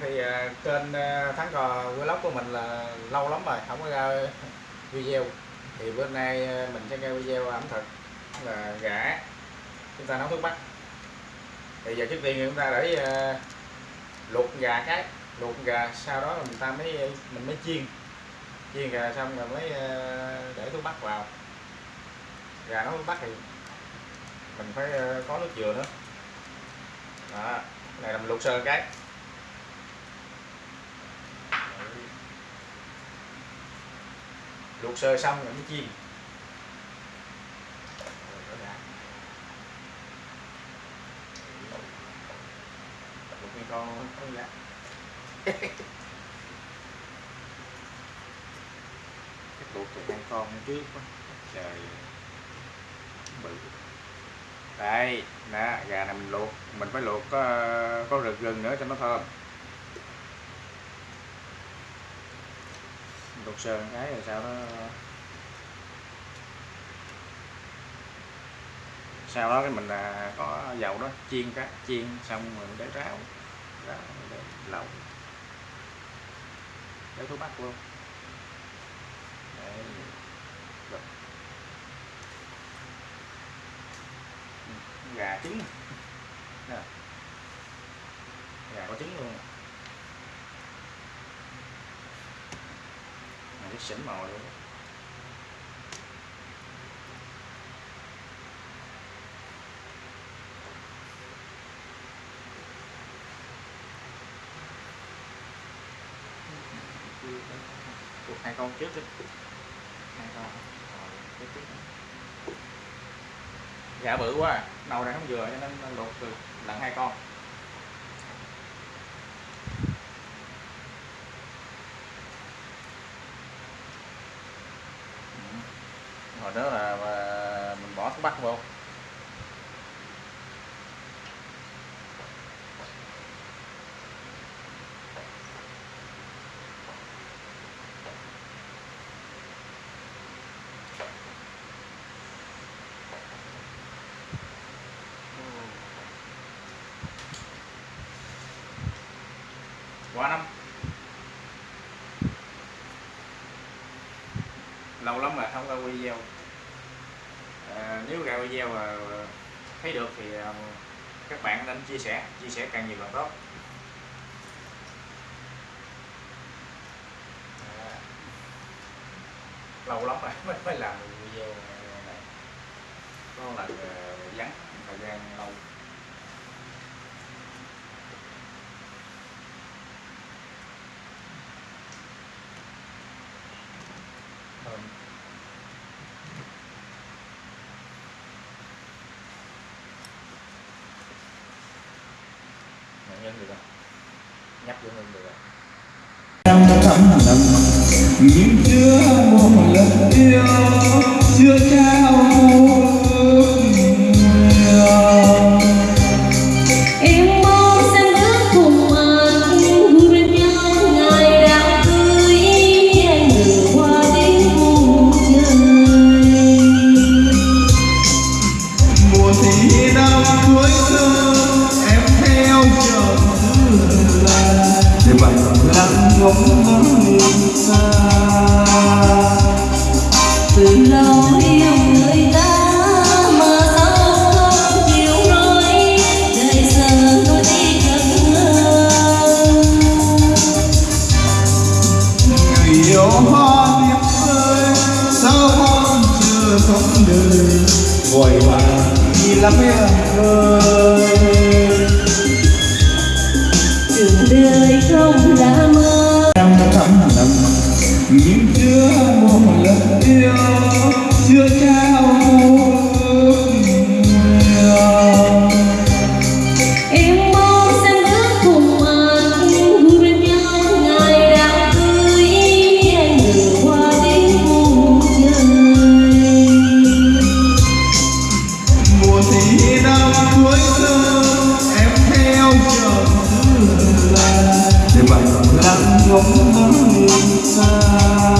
thì à, kênh à, Thắng Cò Vlog của mình là lâu lắm rồi, không có ra video. Thì bữa nay à, mình sẽ ra video ẩm thực là gà chúng ta nấu thuốc bắc thì giờ trước tiên chúng ta để luộc gà cái, luộc gà, sau đó mình ta mới, mình mới chiên. Chiên gà xong rồi mới để thuốc bắc vào. Gà nấu thuốc bắc thì mình phải có nước dừa nữa. Đó, cái này là mình luộc sơ cái. Luộc sơ xong rồi mới chiên. Luộc con con gà cái luộc từ hai con trước quá trời. Bự. Đây nè gà này mình luộc. Mình phải luộc có có rực gừng nữa cho nó thơm đột sơn cái rồi sau đó sau đó cái mình là có dầu đó, chiên cá chiên xong mình để ráo ráo để lẩu để thuốc bắc luôn. Để gà trứng. Nè. Gà có trứng luôn. Này xỉn màu luôn hai con trước đi. Hai con. Rồi tiếp trước gà bự quá à. đầu này không vừa cho nên nên luộc từ lần hai con. Rồi đó là mình bỏ thuốc bắc vô. Quá năm lâu lắm rồi không ra video à, nếu ra video mà thấy được thì à, các bạn nên chia sẻ chia sẻ càng nhiều càng tốt. À, lâu lắm rồi mới mới làm video này. Có lần à, vắng thời gian lâu thơm Nạn nhân được không? nhắc vô ngưng được rồi năm năm chưa một lần yêu, chưa trao ngóng ngóng ngóng xa từ lâu yêu người ta mà sao không chịu nói đời giờ tôi đi gần ngờ người yêu hoa điệp rơi sao con chưa sống đời vội vàng đi lắm em ơi đường đời không làm để bài lặng ngóng ngóng xa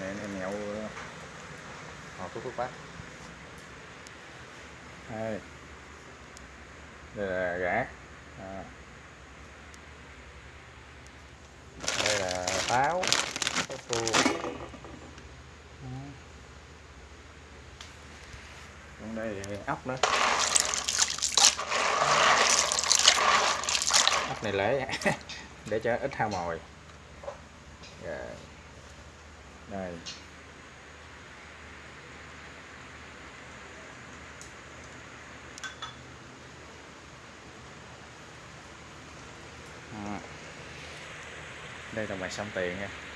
này em mẹo ờ, họ thuốc thuốc bắc. Đây. Đây là gã. À. đây là táo táo còn đây thì ốc nữa. Ốc này lấy để cho ít hao mồi. Rồi đây. Đây là mày xong tiền nha.